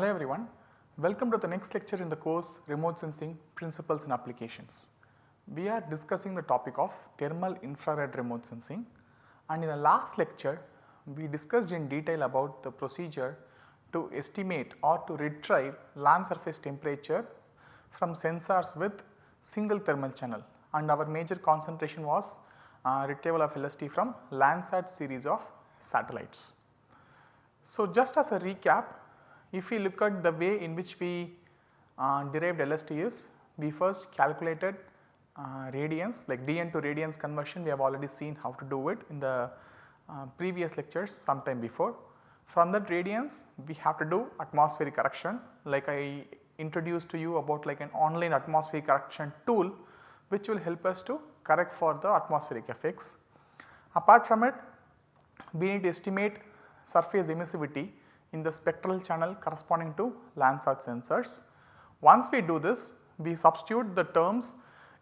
Hello everyone, welcome to the next lecture in the course Remote Sensing Principles and Applications. We are discussing the topic of thermal infrared remote sensing and in the last lecture we discussed in detail about the procedure to estimate or to retrieve land surface temperature from sensors with single thermal channel and our major concentration was uh, retrieval of LST from Landsat series of satellites. So, just as a recap if we look at the way in which we uh, derived LST is we first calculated uh, radiance like dN to radiance conversion we have already seen how to do it in the uh, previous lectures sometime before. From that radiance we have to do atmospheric correction like I introduced to you about like an online atmospheric correction tool which will help us to correct for the atmospheric effects. Apart from it we need to estimate surface emissivity in the spectral channel corresponding to Landsat sensors. Once we do this we substitute the terms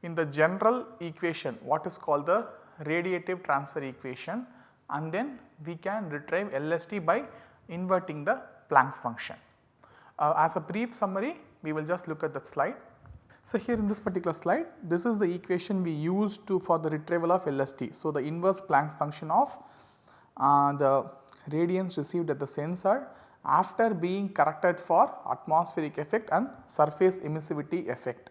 in the general equation what is called the radiative transfer equation and then we can retrieve LST by inverting the Planck's function. Uh, as a brief summary we will just look at that slide. So, here in this particular slide this is the equation we used to for the retrieval of LST. So, the inverse Planck's function of uh, the radiance received at the sensor after being corrected for atmospheric effect and surface emissivity effect.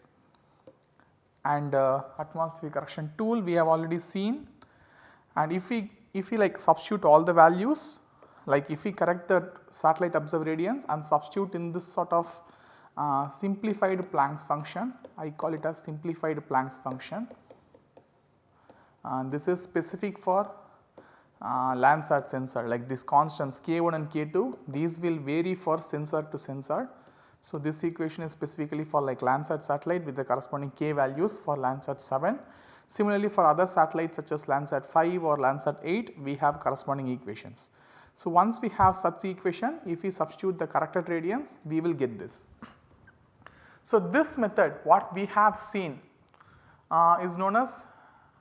And uh, atmospheric correction tool we have already seen and if we if we like substitute all the values like if we correct the satellite observed radiance and substitute in this sort of uh, simplified Planck's function I call it as simplified Planck's function and this is specific for uh, Landsat sensor like these constants K1 and K2 these will vary for sensor to sensor. So, this equation is specifically for like Landsat satellite with the corresponding K values for Landsat 7. Similarly, for other satellites such as Landsat 5 or Landsat 8 we have corresponding equations. So, once we have such equation if we substitute the corrected radiance we will get this. So, this method what we have seen uh, is known as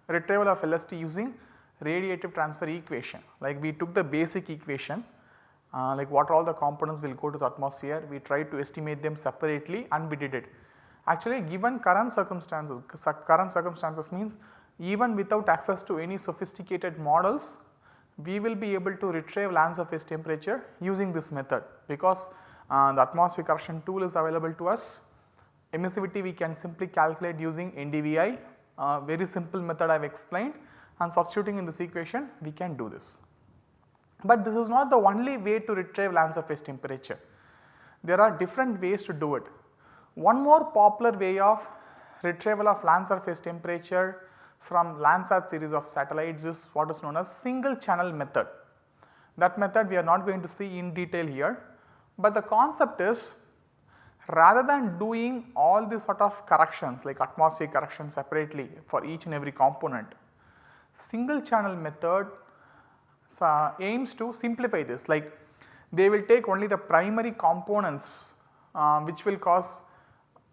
retrieval of LST using radiative transfer equation like we took the basic equation uh, like what all the components will go to the atmosphere we tried to estimate them separately and we did it. Actually given current circumstances current circumstances means even without access to any sophisticated models we will be able to retrieve land surface temperature using this method because uh, the atmospheric correction tool is available to us. Emissivity we can simply calculate using NDVI uh, very simple method I have explained and substituting in this equation we can do this. But this is not the only way to retrieve land surface temperature. There are different ways to do it. One more popular way of retrieval of land surface temperature from Landsat series of satellites is what is known as single channel method. That method we are not going to see in detail here, but the concept is rather than doing all these sort of corrections like atmospheric correction separately for each and every component, single channel method aims to simplify this. Like they will take only the primary components uh, which will cause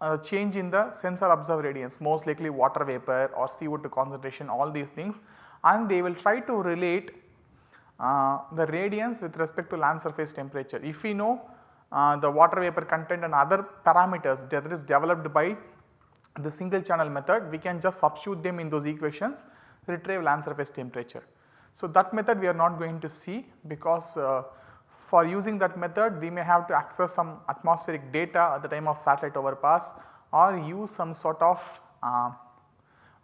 a change in the sensor observed radiance most likely water vapor or CO2 concentration all these things. And they will try to relate uh, the radiance with respect to land surface temperature. If we know uh, the water vapor content and other parameters that is developed by the single channel method we can just substitute them in those equations retrieve land surface temperature. So, that method we are not going to see because uh, for using that method we may have to access some atmospheric data at the time of satellite overpass or use some sort of uh,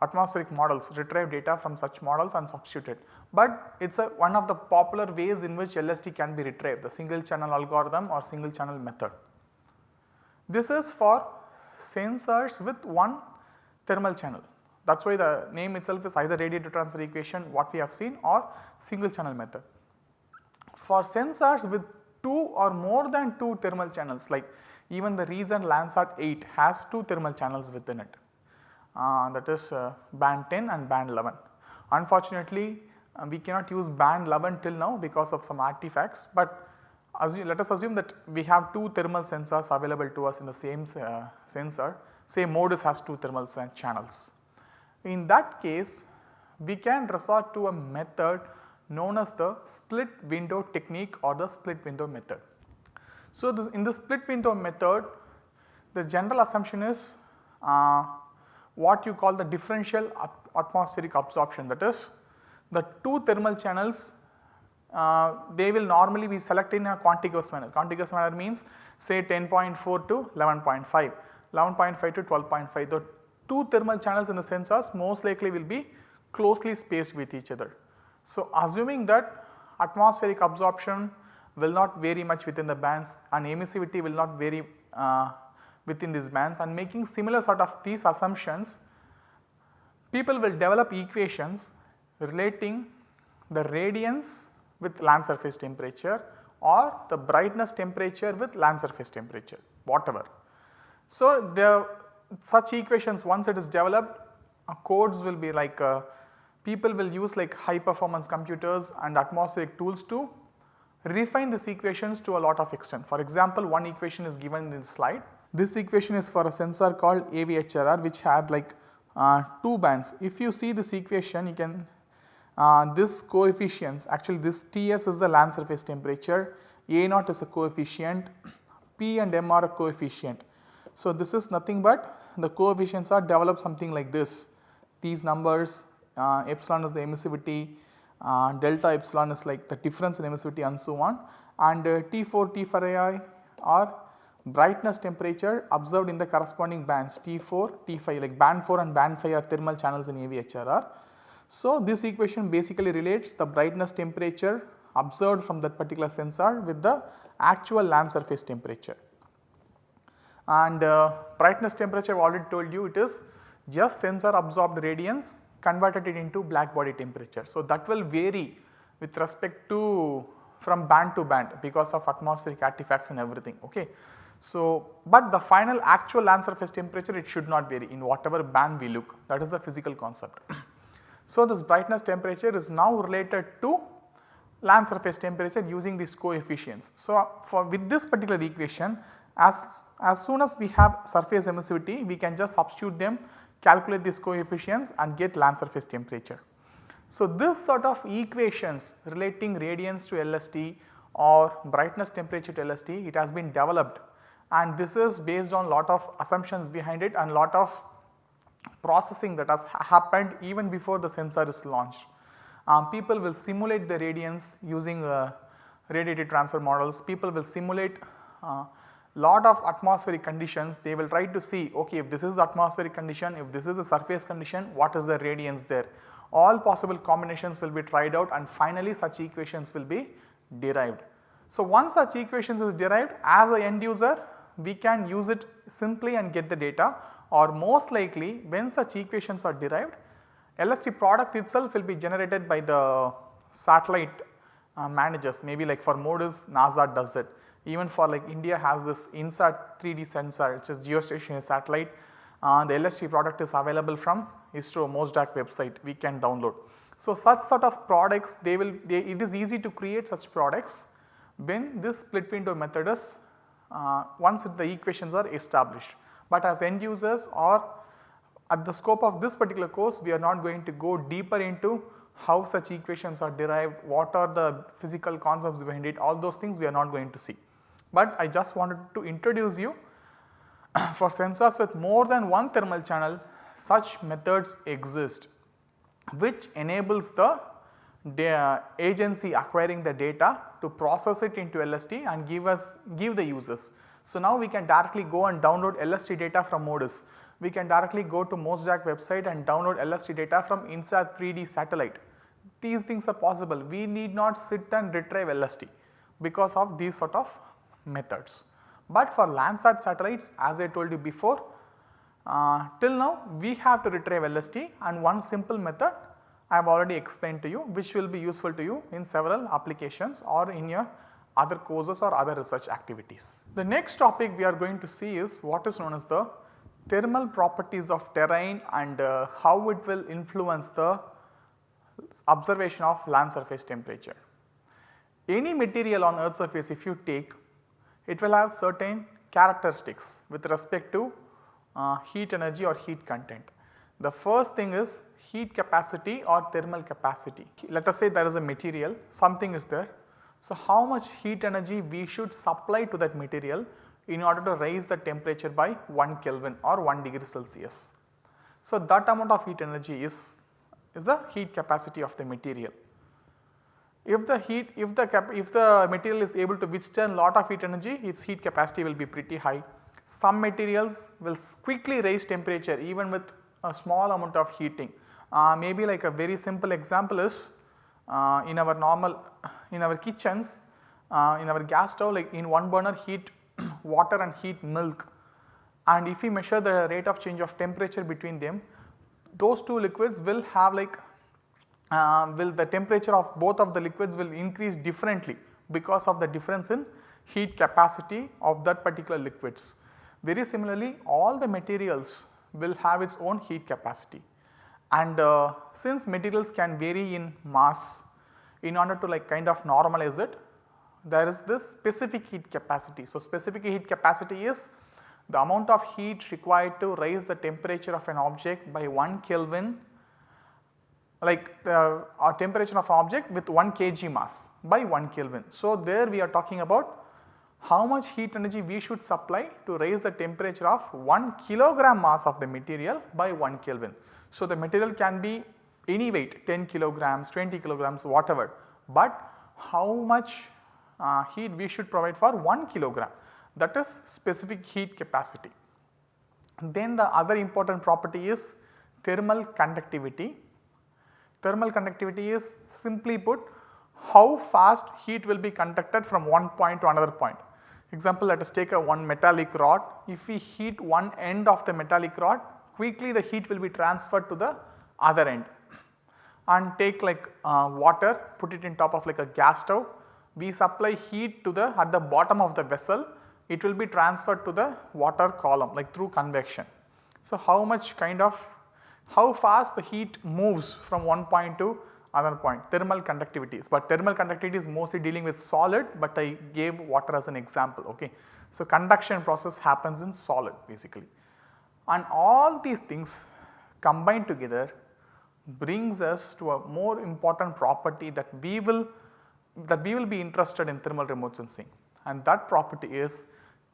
atmospheric models retrieve data from such models and substitute it. But it is a one of the popular ways in which LST can be retrieved the single channel algorithm or single channel method. This is for sensors with one thermal channel that is why the name itself is either radiative transfer equation what we have seen or single channel method. For sensors with 2 or more than 2 thermal channels like even the recent Landsat 8 has 2 thermal channels within it uh, that is uh, band 10 and band 11. Unfortunately uh, we cannot use band 11 till now because of some artifacts but let us assume that we have 2 thermal sensors available to us in the same uh, sensor say MODIS has 2 thermal channels. In that case we can resort to a method known as the split window technique or the split window method. So, this in the split window method the general assumption is uh, what you call the differential atmospheric absorption that is the two thermal channels uh, they will normally be selected in a contiguous manner. Contiguous manner means say 10.4 to 11.5, 11.5 to 12.5. The two thermal channels in the sensors most likely will be closely spaced with each other. So, assuming that atmospheric absorption will not vary much within the bands and emissivity will not vary uh, within these bands and making similar sort of these assumptions, people will develop equations relating the radiance with land surface temperature or the brightness temperature with land surface temperature whatever. So, the such equations once it is developed uh, codes will be like uh, people will use like high performance computers and atmospheric tools to refine these equations to a lot of extent. For example, one equation is given in the slide. This equation is for a sensor called AVHRR which had like uh, 2 bands. If you see this equation you can uh, this coefficients actually this Ts is the land surface temperature, A naught is a coefficient, P and M are a coefficient. So, this is nothing but the coefficients are developed something like this. These numbers uh, epsilon is the emissivity, uh, delta epsilon is like the difference in emissivity and so on and uh, T4, T5 are brightness temperature observed in the corresponding bands T4, T5 like band 4 and band 5 are thermal channels in AVHRR. So, this equation basically relates the brightness temperature observed from that particular sensor with the actual land surface temperature. And uh, brightness temperature I have already told you it is just sensor absorbed radiance converted it into black body temperature. So, that will vary with respect to from band to band because of atmospheric artifacts and everything ok. So, but the final actual land surface temperature it should not vary in whatever band we look that is the physical concept. so, this brightness temperature is now related to land surface temperature using these coefficients. So, for with this particular equation as, as soon as we have surface emissivity we can just substitute them calculate these coefficients and get land surface temperature. So, this sort of equations relating radiance to LST or brightness temperature to LST it has been developed and this is based on lot of assumptions behind it and lot of processing that has happened even before the sensor is launched. Um, people will simulate the radiance using uh, radiative transfer models, people will simulate uh, lot of atmospheric conditions they will try to see okay if this is the atmospheric condition if this is the surface condition what is the radiance there. All possible combinations will be tried out and finally such equations will be derived. So, once such equations is derived as a end user we can use it simply and get the data or most likely when such equations are derived LST product itself will be generated by the satellite uh, managers maybe like for MODIS NASA does it even for like India has this INSAT 3D sensor which is geostationary satellite. Uh, the LST product is available from ISRO MOSDAC website we can download. So, such sort of products they will they, it is easy to create such products when this split window method is uh, once the equations are established. But as end users or at the scope of this particular course we are not going to go deeper into how such equations are derived, what are the physical concepts behind it all those things we are not going to see but I just wanted to introduce you for sensors with more than one thermal channel such methods exist which enables the agency acquiring the data to process it into LST and give us give the users. So, now we can directly go and download LST data from MODIS. We can directly go to MOSDAC website and download LST data from INSAT 3D satellite. These things are possible. We need not sit and retrieve LST because of these sort of methods. But for Landsat satellites as I told you before uh, till now we have to retrieve LST and one simple method I have already explained to you which will be useful to you in several applications or in your other courses or other research activities. The next topic we are going to see is what is known as the thermal properties of terrain and uh, how it will influence the observation of land surface temperature. Any material on earth surface if you take it will have certain characteristics with respect to uh, heat energy or heat content. The first thing is heat capacity or thermal capacity. Let us say there is a material something is there So, how much heat energy we should supply to that material in order to raise the temperature by 1 Kelvin or 1 degree Celsius. So, that amount of heat energy is, is the heat capacity of the material. If the heat if the cap, if the material is able to withstand lot of heat energy its heat capacity will be pretty high. Some materials will quickly raise temperature even with a small amount of heating. Uh, maybe like a very simple example is uh, in our normal in our kitchens uh, in our gas stove like in one burner heat water and heat milk and if we measure the rate of change of temperature between them those two liquids will have like uh, will the temperature of both of the liquids will increase differently because of the difference in heat capacity of that particular liquids. Very similarly all the materials will have its own heat capacity and uh, since materials can vary in mass in order to like kind of normalize it there is this specific heat capacity. So, specific heat capacity is the amount of heat required to raise the temperature of an object by 1 Kelvin like the temperature of object with 1 kg mass by 1 Kelvin. So, there we are talking about how much heat energy we should supply to raise the temperature of 1 kilogram mass of the material by 1 Kelvin. So, the material can be any weight 10 kilograms, 20 kilograms whatever, but how much uh, heat we should provide for 1 kilogram that is specific heat capacity. Then the other important property is thermal conductivity. Thermal conductivity is simply put how fast heat will be conducted from one point to another point. Example let us take a one metallic rod if we heat one end of the metallic rod quickly the heat will be transferred to the other end and take like uh, water put it in top of like a gas stove we supply heat to the at the bottom of the vessel it will be transferred to the water column like through convection. So, how much kind of how fast the heat moves from one point to another point thermal conductivity but thermal conductivity is mostly dealing with solid but I gave water as an example ok. So, conduction process happens in solid basically and all these things combined together brings us to a more important property that we will that we will be interested in thermal remote sensing and that property is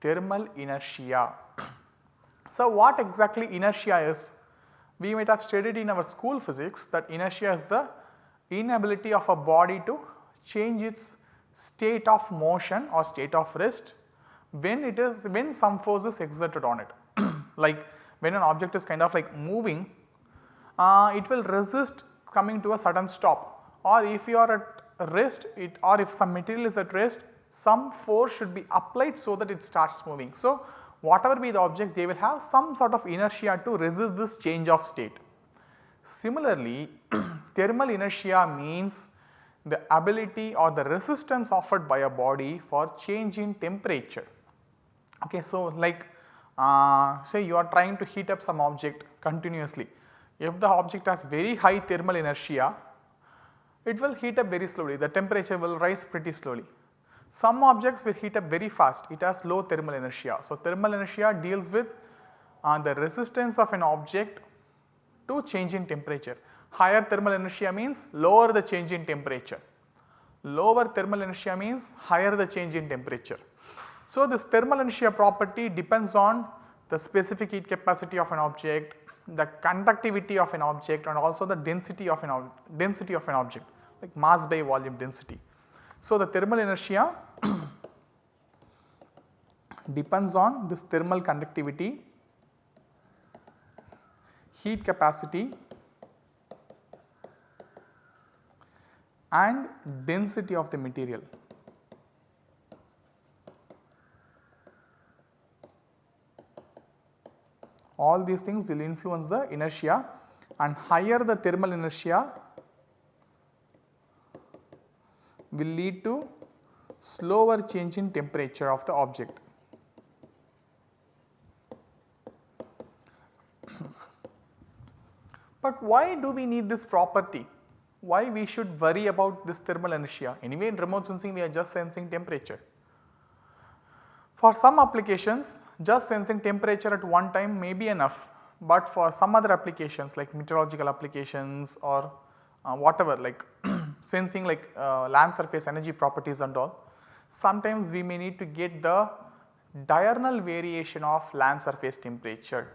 thermal inertia. so, what exactly inertia is? We might have studied in our school physics that inertia is the inability of a body to change its state of motion or state of rest when it is when some force is exerted on it. like when an object is kind of like moving uh, it will resist coming to a sudden stop or if you are at rest it or if some material is at rest some force should be applied so that it starts moving. So, whatever be the object they will have some sort of inertia to resist this change of state. Similarly, thermal inertia means the ability or the resistance offered by a body for change in temperature. Okay, so, like uh, say you are trying to heat up some object continuously. If the object has very high thermal inertia, it will heat up very slowly, the temperature will rise pretty slowly. Some objects will heat up very fast, it has low thermal inertia. So, thermal inertia deals with uh, the resistance of an object to change in temperature. Higher thermal inertia means lower the change in temperature, lower thermal inertia means higher the change in temperature. So, this thermal inertia property depends on the specific heat capacity of an object, the conductivity of an object and also the density of an density of an object like mass by volume density. So, the thermal inertia depends on this thermal conductivity, heat capacity and density of the material. All these things will influence the inertia and higher the thermal inertia will lead to slower change in temperature of the object. but why do we need this property? Why we should worry about this thermal inertia? Anyway in remote sensing we are just sensing temperature. For some applications just sensing temperature at one time may be enough, but for some other applications like meteorological applications or uh, whatever like sensing like uh, land surface energy properties and all. Sometimes we may need to get the diurnal variation of land surface temperature.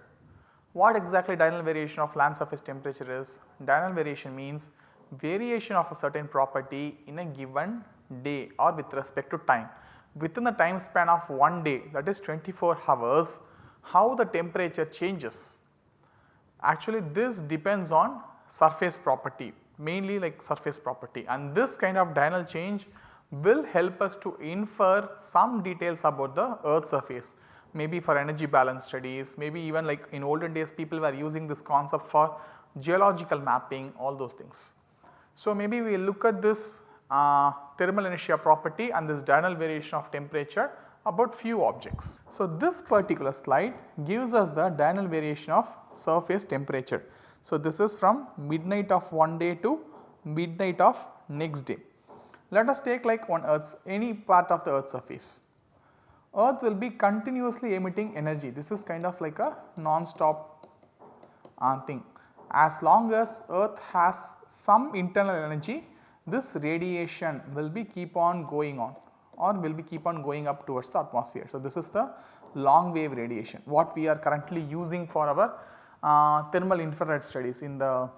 What exactly diurnal variation of land surface temperature is? Diurnal variation means variation of a certain property in a given day or with respect to time. Within the time span of one day that is 24 hours how the temperature changes. Actually this depends on surface property mainly like surface property and this kind of diurnal change will help us to infer some details about the earth surface maybe for energy balance studies maybe even like in olden days people were using this concept for geological mapping all those things. So, maybe we look at this uh, thermal inertia property and this diurnal variation of temperature about few objects. So, this particular slide gives us the diurnal variation of surface temperature. So, this is from midnight of one day to midnight of next day. Let us take like one earth's any part of the earth surface. Earth will be continuously emitting energy this is kind of like a non-stop uh, thing. As long as earth has some internal energy this radiation will be keep on going on or will be keep on going up towards the atmosphere. So, this is the long wave radiation what we are currently using for our thermal infrared studies in the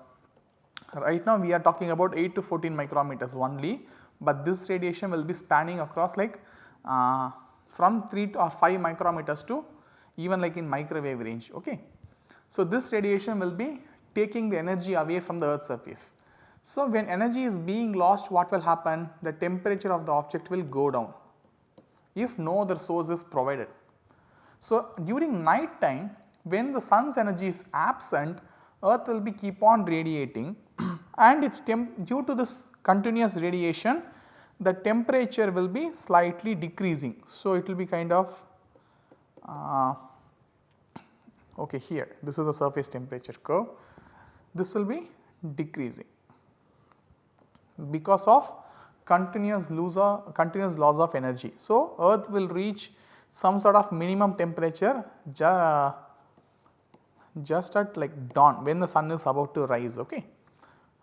right now we are talking about 8 to 14 micrometers only, but this radiation will be spanning across like uh, from 3 or 5 micrometers to even like in microwave range. Okay. So, this radiation will be taking the energy away from the earth surface. So, when energy is being lost what will happen? The temperature of the object will go down if no other source is provided. So, during night time when the sun's energy is absent earth will be keep on radiating and its temp due to this continuous radiation the temperature will be slightly decreasing. So, it will be kind of uh, okay here this is the surface temperature curve this will be decreasing because of continuous loss of continuous loss of energy. So, earth will reach some sort of minimum temperature just at like dawn when the sun is about to rise ok.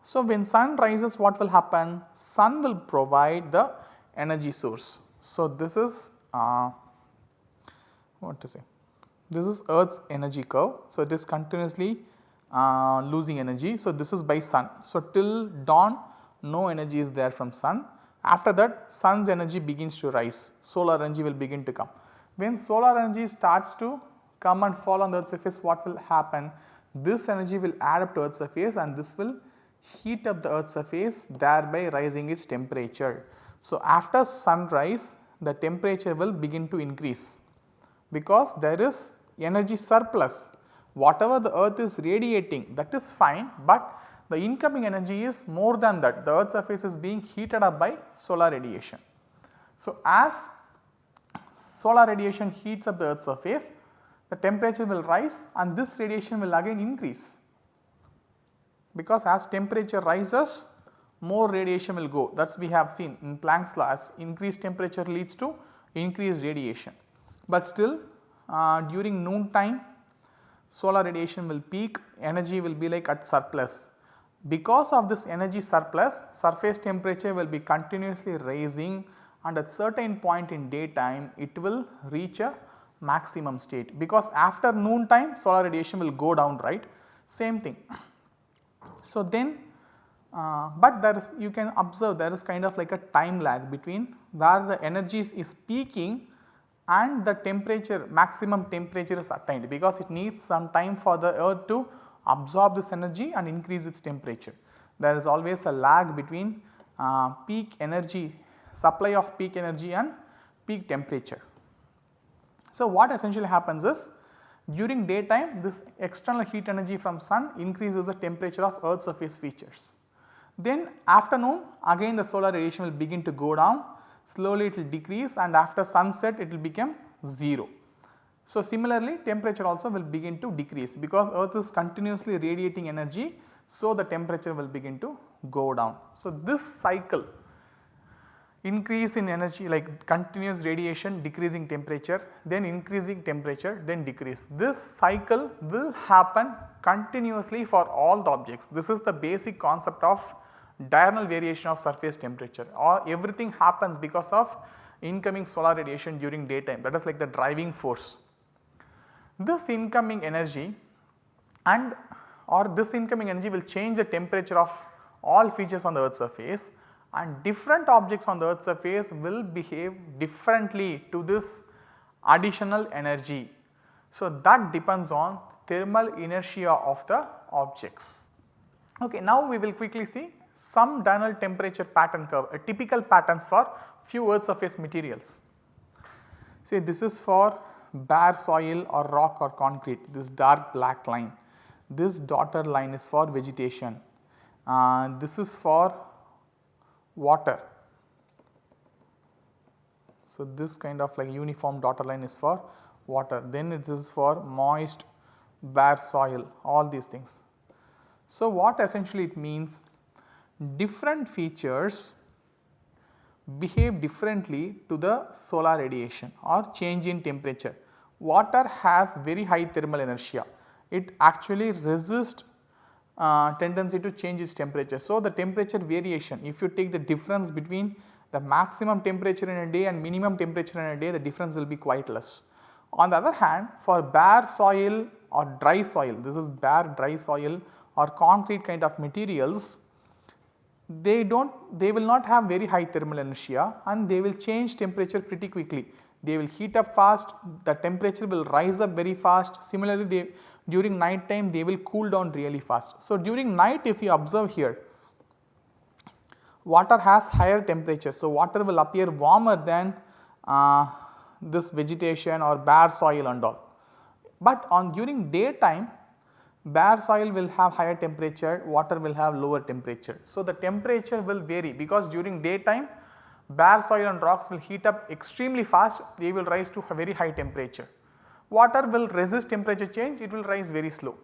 So, when sun rises what will happen? Sun will provide the energy source. So, this is uh, what to say this is earth's energy curve. So, it is continuously uh, losing energy. So, this is by sun. So, till dawn no energy is there from sun. After that sun's energy begins to rise, solar energy will begin to come. When solar energy starts to come and fall on the earth surface what will happen? This energy will add up to earth surface and this will heat up the earth surface thereby rising its temperature. So, after sunrise the temperature will begin to increase because there is energy surplus whatever the earth is radiating that is fine, but the incoming energy is more than that the earth surface is being heated up by solar radiation. So, as solar radiation heats up the earth surface the temperature will rise and this radiation will again increase because as temperature rises more radiation will go that is we have seen in Planck's law as increased temperature leads to increased radiation. But still uh, during noon time solar radiation will peak energy will be like at surplus. Because of this energy surplus surface temperature will be continuously rising and at certain point in daytime it will reach a maximum state because after noon time solar radiation will go down right same thing. So, then uh, but there is you can observe there is kind of like a time lag between where the energy is peaking and the temperature maximum temperature is attained because it needs some time for the earth to absorb this energy and increase its temperature. There is always a lag between uh, peak energy supply of peak energy and peak temperature. So, what essentially happens is during daytime this external heat energy from sun increases the temperature of earth surface features. Then afternoon again the solar radiation will begin to go down slowly it will decrease and after sunset it will become 0. So, similarly temperature also will begin to decrease because earth is continuously radiating energy so the temperature will begin to go down. So, this cycle increase in energy like continuous radiation decreasing temperature then increasing temperature then decrease. This cycle will happen continuously for all the objects. This is the basic concept of diurnal variation of surface temperature or everything happens because of incoming solar radiation during daytime that is like the driving force. This incoming energy and or this incoming energy will change the temperature of all features on the earth surface and different objects on the earth surface will behave differently to this additional energy. So, that depends on thermal inertia of the objects. Okay, now we will quickly see some diurnal temperature pattern curve, a typical patterns for few earth surface materials. See this is for bare soil or rock or concrete, this dark black line. This dotted line is for vegetation, uh, this is for water. So, this kind of like uniform dotted line is for water, then it is for moist bare soil all these things. So, what essentially it means different features behave differently to the solar radiation or change in temperature. Water has very high thermal inertia, it actually resists uh, tendency to change its temperature. So, the temperature variation if you take the difference between the maximum temperature in a day and minimum temperature in a day the difference will be quite less. On the other hand for bare soil or dry soil this is bare dry soil or concrete kind of materials they do not they will not have very high thermal inertia and they will change temperature pretty quickly. They will heat up fast the temperature will rise up very fast similarly they during night time they will cool down really fast. So, during night if you observe here water has higher temperature. So, water will appear warmer than uh, this vegetation or bare soil and all. But on during daytime bare soil will have higher temperature, water will have lower temperature. So, the temperature will vary because during daytime bare soil and rocks will heat up extremely fast, they will rise to a very high temperature. Water will resist temperature change, it will rise very slow.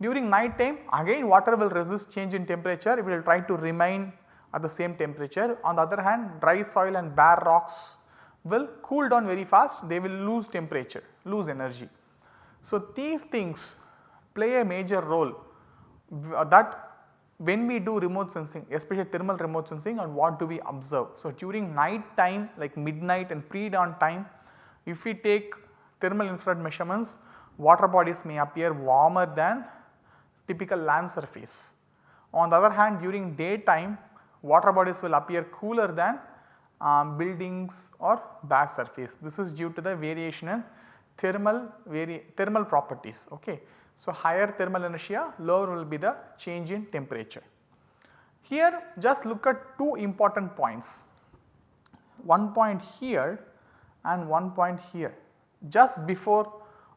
During night time again water will resist change in temperature, it will try to remain at the same temperature. On the other hand dry soil and bare rocks will cool down very fast, they will lose temperature, lose energy. So, these things play a major role that when we do remote sensing especially thermal remote sensing and what do we observe. So, during night time like midnight and pre-dawn time if we take thermal infrared measurements water bodies may appear warmer than typical land surface. On the other hand during daytime water bodies will appear cooler than um, buildings or bare surface. This is due to the variation in thermal thermal properties. Okay. So, higher thermal inertia lower will be the change in temperature. Here just look at two important points, one point here and one point here just before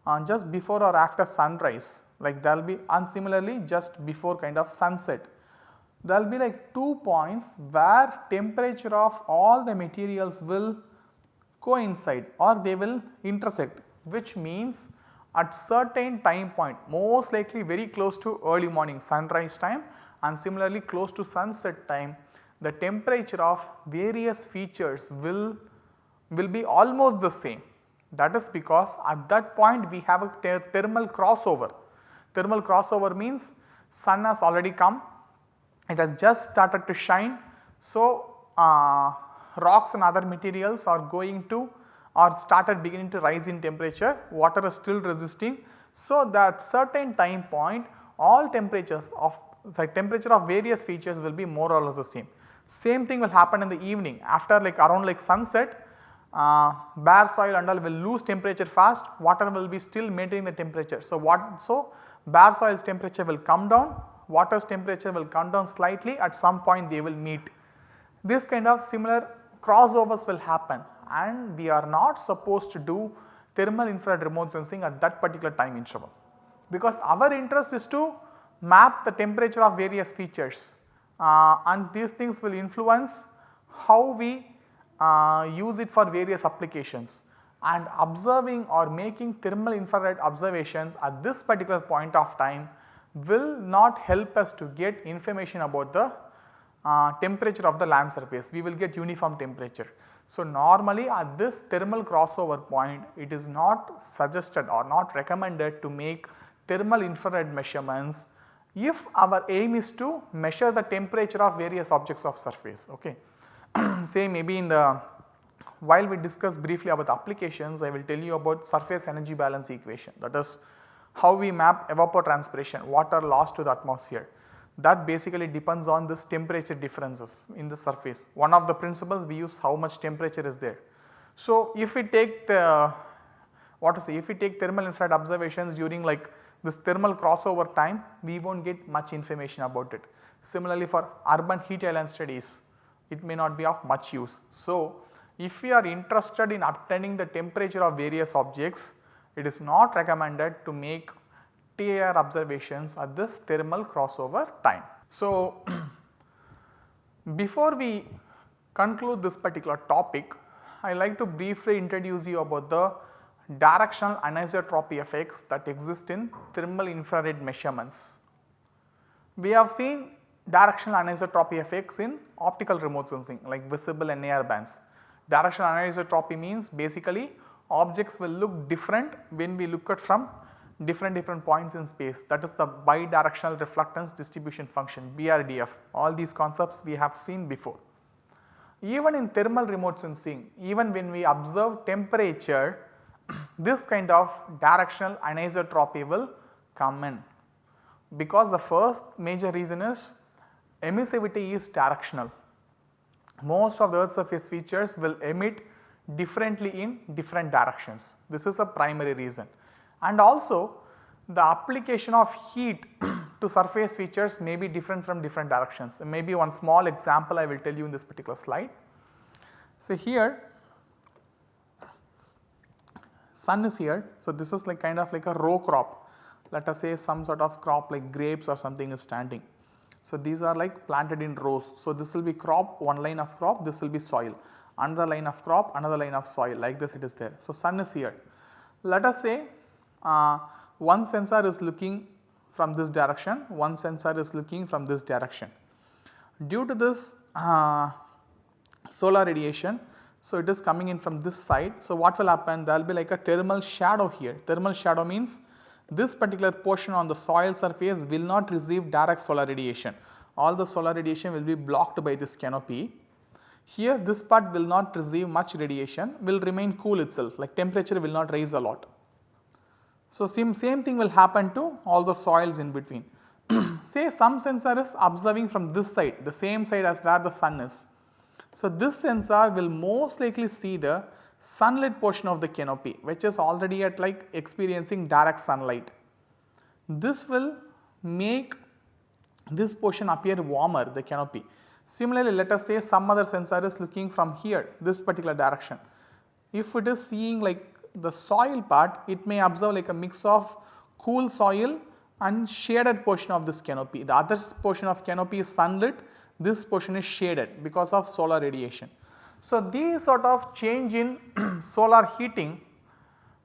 uh, just before or after sunrise like there will be and similarly just before kind of sunset. There will be like two points where temperature of all the materials will coincide or they will intersect which means at certain time point most likely very close to early morning sunrise time and similarly close to sunset time the temperature of various features will, will be almost the same. That is because at that point we have a thermal crossover. Thermal crossover means sun has already come, it has just started to shine. So, uh, rocks and other materials are going to or started beginning to rise in temperature, water is still resisting. So, that certain time point all temperatures of the temperature of various features will be more or less the same. Same thing will happen in the evening after like around like sunset uh, bare soil and all will lose temperature fast water will be still maintaining the temperature. So, what so bare soil's temperature will come down water's temperature will come down slightly at some point they will meet. This kind of similar crossovers will happen and we are not supposed to do thermal infrared remote sensing at that particular time interval. Because our interest is to map the temperature of various features uh, and these things will influence how we uh, use it for various applications and observing or making thermal infrared observations at this particular point of time will not help us to get information about the uh, temperature of the land surface, we will get uniform temperature. So, normally at this thermal crossover point it is not suggested or not recommended to make thermal infrared measurements if our aim is to measure the temperature of various objects of surface okay. Say maybe in the while we discuss briefly about applications I will tell you about surface energy balance equation that is how we map evapotranspiration water loss to the atmosphere that basically depends on this temperature differences in the surface. One of the principles we use how much temperature is there. So, if we take the what say if we take thermal infrared observations during like this thermal crossover time we will not get much information about it. Similarly for urban heat island studies it may not be of much use. So, if we are interested in obtaining the temperature of various objects it is not recommended to make TIR observations at this thermal crossover time. So, before we conclude this particular topic, I like to briefly introduce you about the directional anisotropy effects that exist in thermal infrared measurements. We have seen directional anisotropy effects in optical remote sensing like visible and near bands. Directional anisotropy means basically objects will look different when we look at from different different points in space. That is the bidirectional reflectance distribution function BRDF all these concepts we have seen before. Even in thermal remote sensing even when we observe temperature this kind of directional anisotropy will come in. Because the first major reason is emissivity is directional. Most of the earth surface features will emit differently in different directions. This is a primary reason and also the application of heat to surface features may be different from different directions. Maybe one small example I will tell you in this particular slide. So, here sun is here. So, this is like kind of like a row crop let us say some sort of crop like grapes or something is standing. So, these are like planted in rows. So, this will be crop one line of crop this will be soil another line of crop another line of soil like this it is there. So, sun is here. Let us say uh, one sensor is looking from this direction, one sensor is looking from this direction. Due to this uh, solar radiation, so it is coming in from this side. So, what will happen? There will be like a thermal shadow here. Thermal shadow means this particular portion on the soil surface will not receive direct solar radiation. All the solar radiation will be blocked by this canopy. Here this part will not receive much radiation, will remain cool itself like temperature will not rise a lot. So, same, same thing will happen to all the soils in between. Say some sensor is observing from this side, the same side as where the sun is. So, this sensor will most likely see the sunlit portion of the canopy which is already at like experiencing direct sunlight. This will make this portion appear warmer the canopy. Similarly, let us say some other sensor is looking from here this particular direction. If it is seeing like the soil part it may observe like a mix of cool soil and shaded portion of this canopy. The other portion of canopy is sunlit, this portion is shaded because of solar radiation. So, these sort of change in solar heating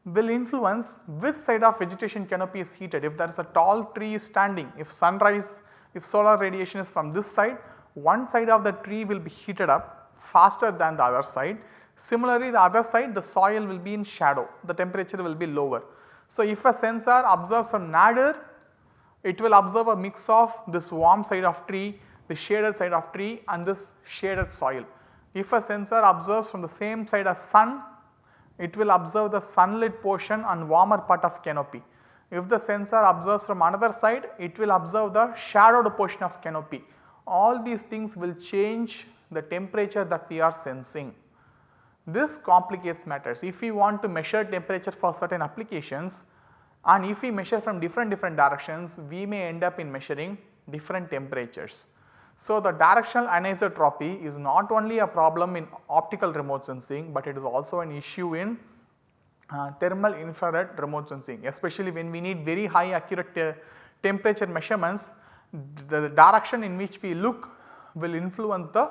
will influence which side of vegetation canopy is heated. If there is a tall tree standing, if sunrise, if solar radiation is from this side, one side of the tree will be heated up faster than the other side Similarly, the other side the soil will be in shadow, the temperature will be lower. So, if a sensor observes a nadir, it will observe a mix of this warm side of tree, the shaded side of tree and this shaded soil. If a sensor observes from the same side as sun, it will observe the sunlit portion and warmer part of canopy. If the sensor observes from another side, it will observe the shadowed portion of canopy. All these things will change the temperature that we are sensing. This complicates matters. If we want to measure temperature for certain applications and if we measure from different different directions, we may end up in measuring different temperatures. So, the directional anisotropy is not only a problem in optical remote sensing, but it is also an issue in uh, thermal infrared remote sensing especially when we need very high accurate uh, temperature measurements the, the direction in which we look will influence the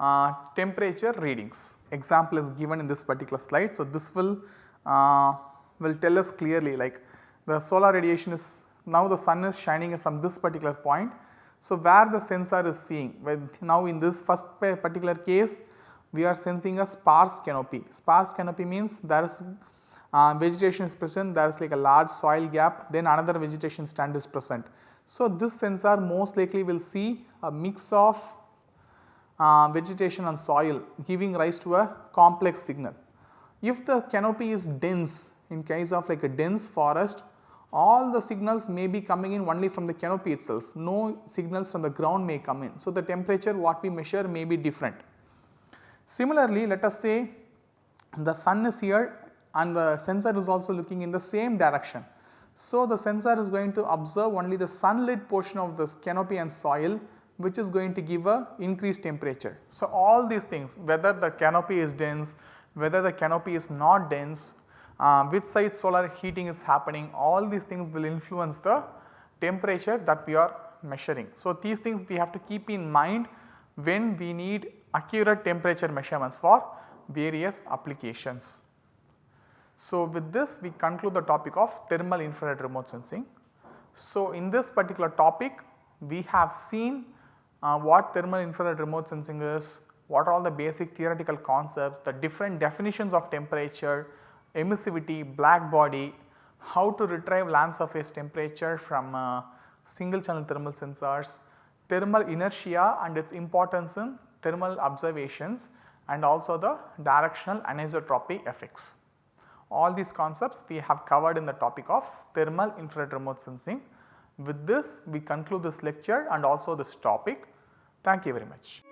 uh, temperature readings. Example is given in this particular slide. So, this will uh, will tell us clearly like the solar radiation is now the sun is shining from this particular point. So, where the sensor is seeing now in this first particular case we are sensing a sparse canopy. Sparse canopy means there is uh, vegetation is present there is like a large soil gap then another vegetation stand is present. So, this sensor most likely will see a mix of uh, vegetation and soil giving rise to a complex signal. If the canopy is dense in case of like a dense forest all the signals may be coming in only from the canopy itself no signals from the ground may come in. So, the temperature what we measure may be different. Similarly, let us say the sun is here and the sensor is also looking in the same direction. So, the sensor is going to observe only the sunlit portion of this canopy and soil which is going to give a increased temperature. So, all these things whether the canopy is dense, whether the canopy is not dense, uh, which side solar heating is happening all these things will influence the temperature that we are measuring. So, these things we have to keep in mind when we need accurate temperature measurements for various applications. So, with this we conclude the topic of thermal infrared remote sensing. So, in this particular topic we have seen uh, what thermal infrared remote sensing is, what are all the basic theoretical concepts, the different definitions of temperature, emissivity, black body, how to retrieve land surface temperature from uh, single channel thermal sensors, thermal inertia and its importance in thermal observations and also the directional anisotropy effects. All these concepts we have covered in the topic of thermal infrared remote sensing. With this we conclude this lecture and also this topic. Thank you very much.